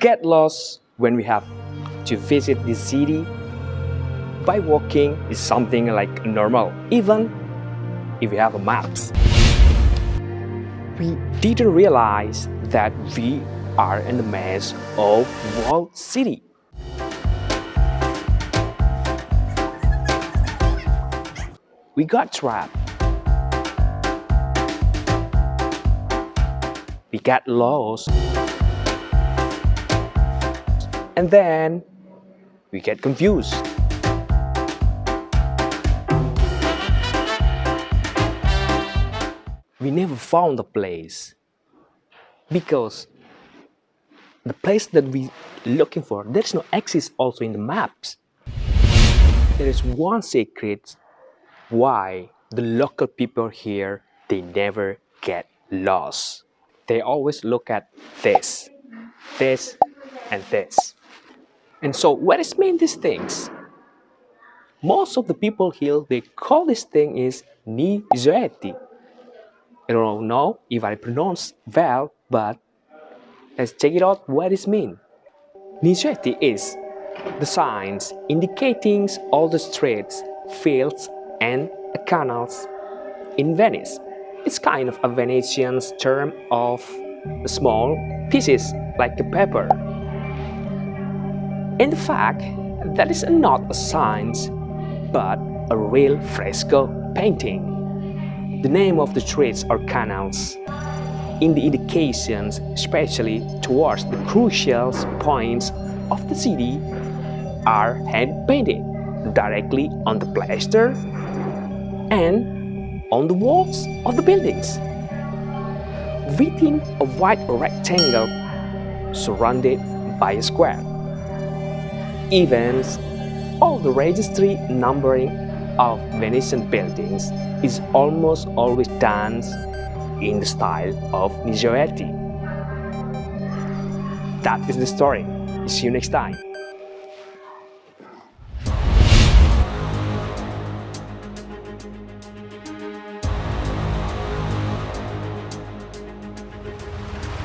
get lost when we have to visit the city by walking is something like normal, even if we have a maps. We didn't realize that we are in the maze of walled city. We got trapped. We got lost. And then we get confused. We never found the place because the place that we looking for, there's no exist also in the maps. There is one secret why the local people here, they never get lost. They always look at this, this, and this. And so what is mean these things? Most of the people here, they call this thing is Nizioleti. I don't know if I pronounce well, but let's check it out what it means. Nizioleti is the signs indicating all the streets, fields, and canals in Venice. It's kind of a Venetian term of small pieces like a pepper. In fact, that is not a sign, but a real fresco painting. The name of the streets or canals in the indications, especially towards the crucial points of the city, are hand-painted directly on the plaster and on the walls of the buildings. Within a white rectangle surrounded by a square. Even all the registry numbering of Venetian buildings is almost always done in the style of Nizioleti. That is the story. See you next time.